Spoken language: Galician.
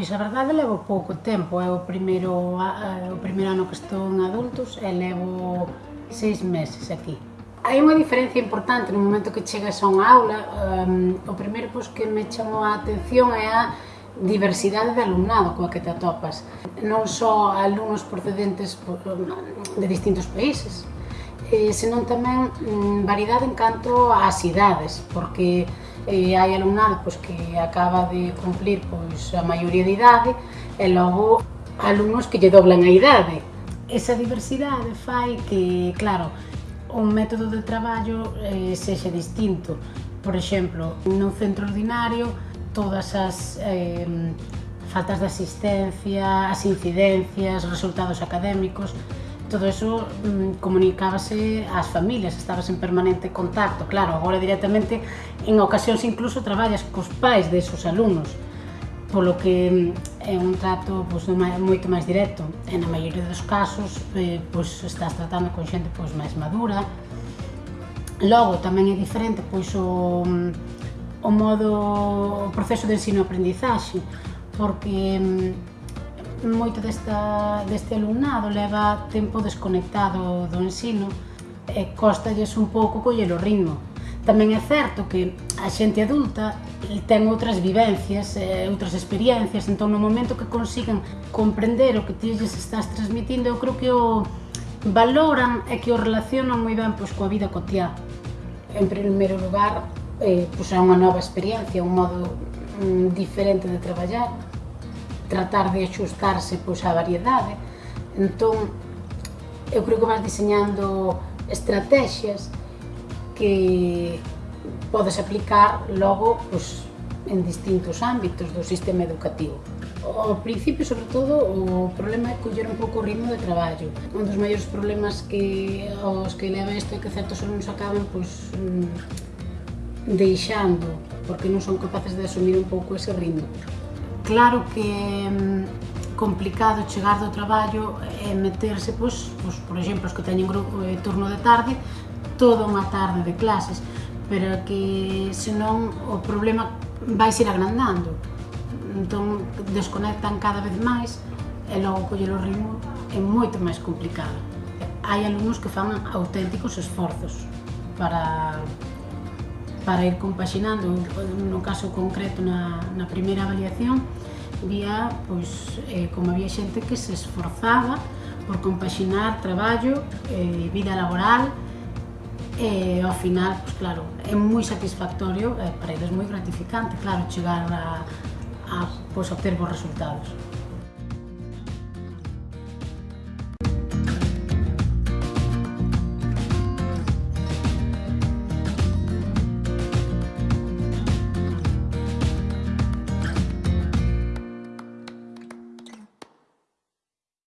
Pois a verdade levo pouco tempo, é o primeiro, eh, o primeiro ano que estou en adultos e levo seis meses aquí. Hai unha diferencia importante no momento que chegas a unha aula, um, o primeiro pois, que me chamou a atención é a diversidade de alumnado coa que te atopas. Non só alumnos procedentes de distintos países, eh, senón tamén mm, variedade en canto ás idades, porque eh, hai alumnado pois, que acaba de cumplir pois, a maioría de idade e logo alumnos que lle doblan a idade. Esa diversidade fai que, claro, un método de traballo eh, sexa distinto. Por exemplo, nun centro ordinario todas as eh, faltas de asistencia, as incidencias, resultados académicos todo eso mm, comunicábase ás familias, estabas en permanente contacto, claro, agora directamente en ocasións incluso traballas cos pais desos alumnos, polo que mm, é un trato pois, moito máis directo. E na maioría dos casos eh, pois, estás tratando con xente pois, máis madura. Logo, tamén é diferente pois, o, mm, o modo, o proceso de ensino-aprendizaxe, porque mm, moito desta, deste alumnado leva tempo desconectado do ensino e costalles un pouco coller o ritmo. Tamén é certo que a xente adulta ten outras vivencias, e outras experiencias, entón no momento que consigan comprender o que ti lles estás transmitindo, eu creo que o valoran e que o relacionan moi ben pois, coa vida cotiá. En primeiro lugar, eh, pois é unha nova experiencia, un modo mm, diferente de traballar tratar de axustarse pois, á variedade. Entón, eu creo que vas diseñando estrategias que podes aplicar logo pois, en distintos ámbitos do sistema educativo. Ao principio, sobre todo, o problema é coller un pouco o ritmo de traballo. Un dos maiores problemas que os que leva isto é que certos alumnos acaban pois, mm, deixando, porque non son capaces de asumir un pouco ese ritmo. Claro que é complicado chegar do traballo e meterse, pois, pois por exemplo, os que teñen grupo, eh, turno de tarde, toda unha tarde de clases, pero que senón o problema vai ser agrandando. Entón, desconectan cada vez máis e logo coller o ritmo é moito máis complicado. Hai alumnos que fan auténticos esforzos para para ir compaxinando, no caso concreto na, na primeira avaliación, vía, pois, eh, como había xente que se esforzaba por compaxinar traballo, eh, vida laboral, e ao final, pois claro, é moi satisfactorio, eh, para eles moi gratificante, claro, chegar a, a pois, obter bons resultados.